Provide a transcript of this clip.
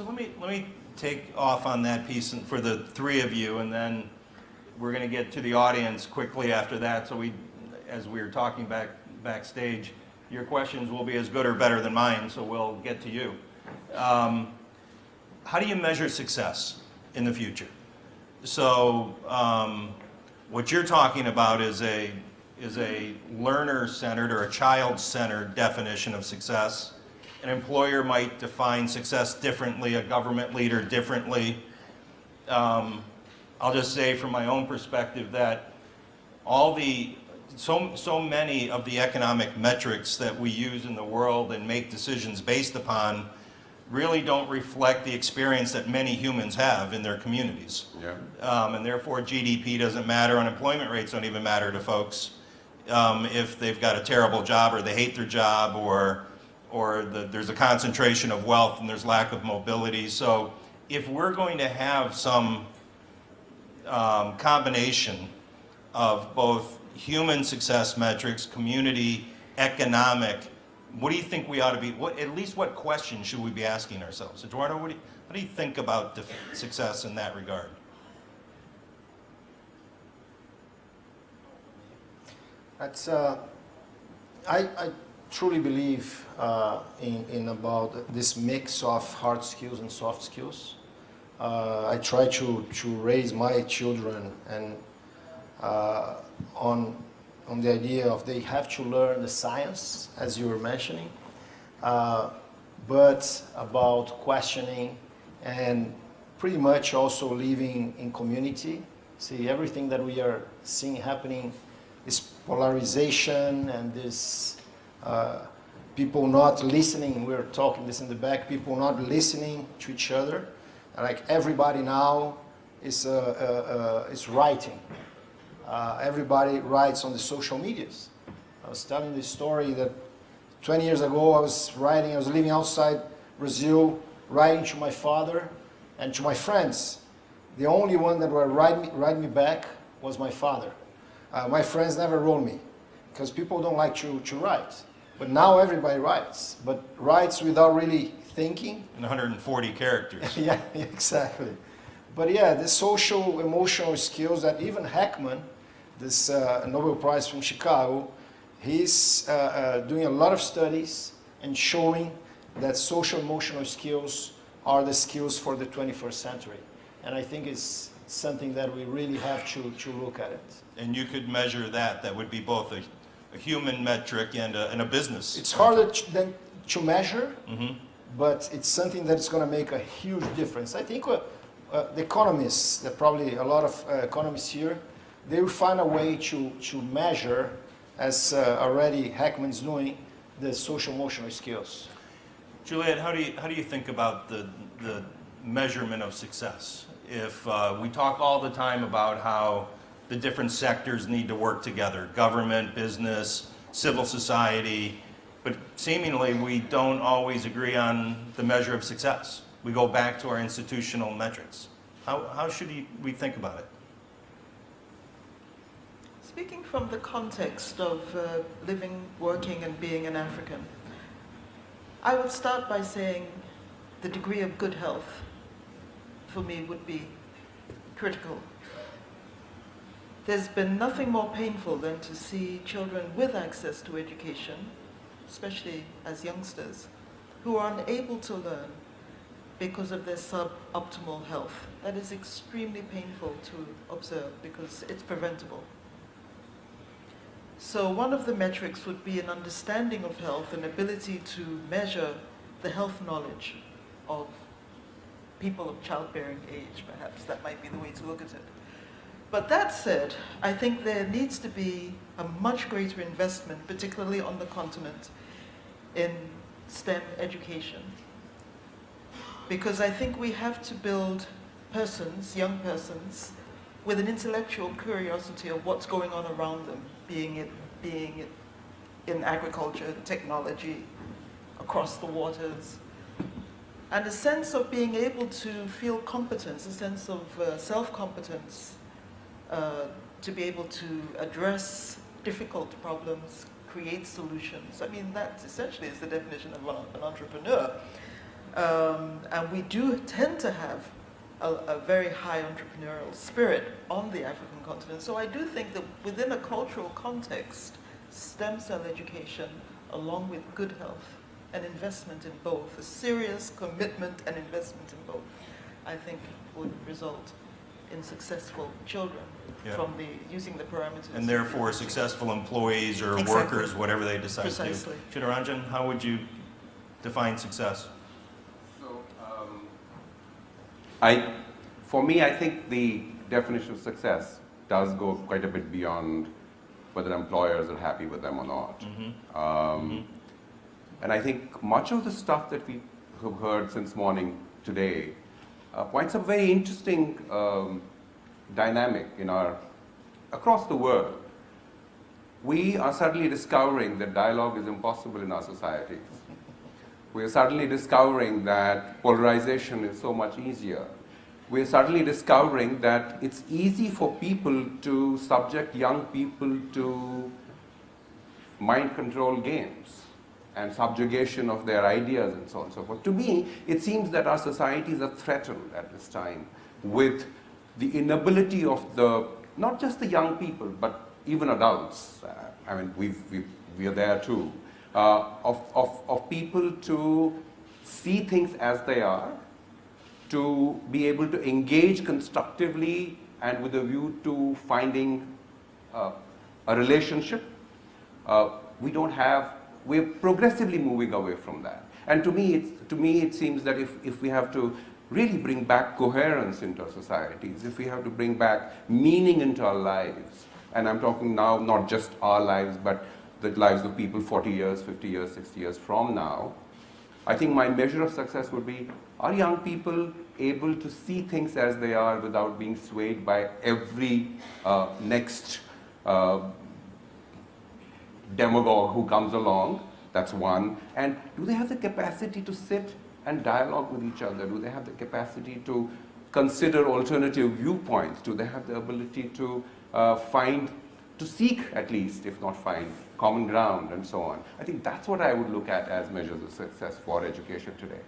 So let me, let me take off on that piece for the three of you, and then we're going to get to the audience quickly after that. So we, as we were talking back backstage, your questions will be as good or better than mine, so we'll get to you. Um, how do you measure success in the future? So um, what you're talking about is a, is a learner-centered or a child-centered definition of success. An employer might define success differently, a government leader differently. Um, I'll just say from my own perspective that all the, so, so many of the economic metrics that we use in the world and make decisions based upon really don't reflect the experience that many humans have in their communities. Yeah. Um, and therefore GDP doesn't matter, unemployment rates don't even matter to folks um, if they've got a terrible job or they hate their job or, or the, there's a concentration of wealth and there's lack of mobility. So if we're going to have some um, combination of both human success metrics, community, economic, what do you think we ought to be, what, at least what questions should we be asking ourselves? Eduardo, what do you, what do you think about success in that regard? That's, uh, I, I truly believe uh, in, in about this mix of hard skills and soft skills. Uh, I try to, to raise my children and uh, on, on the idea of they have to learn the science, as you were mentioning, uh, but about questioning and pretty much also living in community. See, everything that we are seeing happening this polarization and this uh, people not listening. We're talking this in the back. People not listening to each other. Like everybody now is uh, uh, is writing. Uh, everybody writes on the social medias. I was telling this story that 20 years ago I was writing. I was living outside Brazil, writing to my father and to my friends. The only one that would write me, write me back was my father. Uh, my friends never wrote me because people don't like to, to write. But now everybody writes, but writes without really thinking. In 140 characters. yeah, exactly. But yeah, the social, emotional skills that even Heckman, this uh, Nobel Prize from Chicago, he's uh, uh, doing a lot of studies and showing that social emotional skills are the skills for the 21st century. And I think it's something that we really have to, to look at it. And you could measure that. That would be both a, a human metric and a, and a business. It's harder to, than to measure, Mhm. but it's something that's going to make a huge difference. I think uh, uh, the economists, there probably a lot of uh, economists here, they will find a way to, to measure, as uh, already Heckman's doing, the social emotional skills. Juliet, how do you, how do you think about the, the measurement of success? If uh, we talk all the time about how the different sectors need to work together, government, business, civil society, but seemingly we don't always agree on the measure of success. We go back to our institutional metrics. How, how should we think about it? Speaking from the context of uh, living, working, and being an African, I would start by saying the degree of good health for me would be critical. There's been nothing more painful than to see children with access to education, especially as youngsters, who are unable to learn because of their suboptimal health. That is extremely painful to observe because it's preventable. So one of the metrics would be an understanding of health, and ability to measure the health knowledge of people of childbearing age, perhaps. That might be the way to look at it. But that said, I think there needs to be a much greater investment, particularly on the continent, in STEM education. Because I think we have to build persons, young persons, with an intellectual curiosity of what's going on around them, being it, being it in agriculture, technology, across the waters, and a sense of being able to feel competence, a sense of uh, self-competence, uh, to be able to address difficult problems, create solutions. I mean, that essentially is the definition of an, entrepreneur. Um, and we do tend to have a, a very high entrepreneurial spirit on the African continent. So I do think that within a cultural context, stem cell education, along with good health, and investment in both, a serious commitment and investment in both, I think would result in successful children Yeah. from the using the parameters. And therefore successful employees or Exactly. workers, whatever they decide to do. Precisely. Chittaranjan, how would you define success? So, um, I, for me, I think the definition of success does go quite a bit beyond whether employers are happy with them or not. Mhm. Um, And I think much of the stuff that we have heard since morning today uh, points a very interesting um, dynamic in our across the world. We are suddenly discovering that dialogue is impossible in our societies. We are suddenly discovering that polarization is so much easier. We are suddenly discovering that it's easy for people to subject young people to mind control games and subjugation of their ideas and so on and so forth. To me, it seems that our societies are threatened at this time with the inability of the, not just the young people, but even adults, uh, I mean, we've, we've, we are there too, uh, of, of, of people to see things as they are, to be able to engage constructively and with a view to finding uh, a relationship. Uh, we don't have, we're progressively moving away from that. And to me, it's, to me it seems that if, if we have to really bring back coherence into our societies, if we have to bring back meaning into our lives, and I'm talking now not just our lives, but the lives of people 40 years, 50 years, 60 years from now, I think my measure of success would be, are young people able to see things as they are without being swayed by every uh, next uh, demagogue who comes along? That's one. And do they have the capacity to sit and dialogue with each other? Do they have the capacity to consider alternative viewpoints? Do they have the ability to uh, find, to seek at least, if not find, common ground and so on? I think that's what I would look at as measures of success for education today.